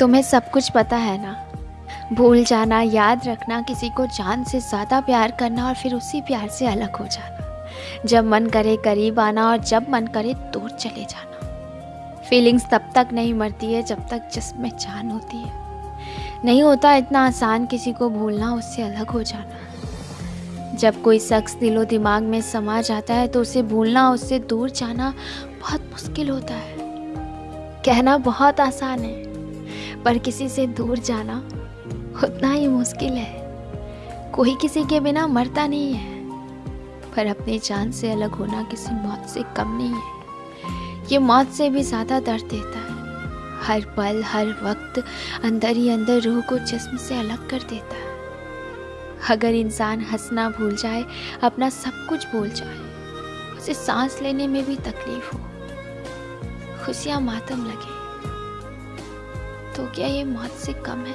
तुम्हें सब कुछ पता है ना? भूल जाना, याद रखना, किसी को जान से ज़्यादा प्यार करना और फिर उसी प्यार से अलग हो जाना। जब मन करे करीब आना और जब मन करे दूर चले जाना। फीलिंग्स तब तक नहीं मरती है जब तक जिसमें जान होती है। नहीं होता इतना आसान किसी को भूलना, उससे अलग हो जाना। जब कोई शख्स दिलो दिमाग में समा जाता है तो उसे भूलना, उससे दूर जाना बहुत मुश्किल होता है। कहना बहुत आसान है। पर किसी से दूर जाना उतना ही मुश्किल है। कोई किसी के बिना मरता नहीं है, पर अपनी जान से अलग होना किसी मौत से कम नहीं है। ये मौत से भी ज़्यादा दर्द देता है। हर पल, हर वक्त अंदर ही अंदर रूह को जिस्म से अलग कर देता है। अगर इंसान हंसना भूल जाए, अपना सब कुछ भूल जाए, उसे सांस लेने में भी तकलीफ़ हो, खुशियाँ मातम लगे। तो क्या ये मौत से कम है?